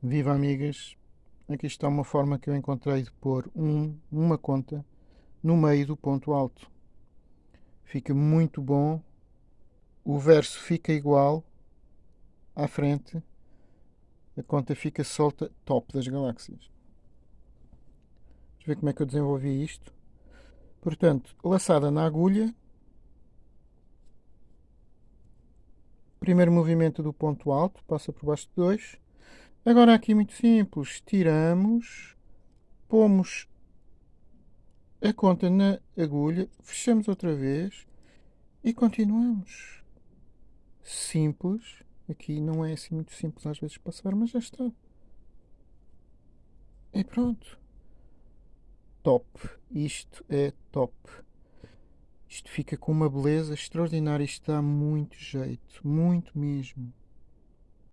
Viva amigas! Aqui está uma forma que eu encontrei de pôr um, uma conta no meio do ponto alto. Fica muito bom. O verso fica igual à frente. A conta fica solta top das galáxias. Eu ver como é que eu desenvolvi isto. Portanto, laçada na agulha. Primeiro movimento do ponto alto, passa por baixo de dois Agora aqui muito simples, tiramos, pomos a conta na agulha, fechamos outra vez e continuamos. Simples, aqui não é assim muito simples às vezes passar, mas já está. E pronto. Top. Isto é top. Isto fica com uma beleza extraordinária. Isto dá muito jeito. Muito mesmo.